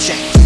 Check.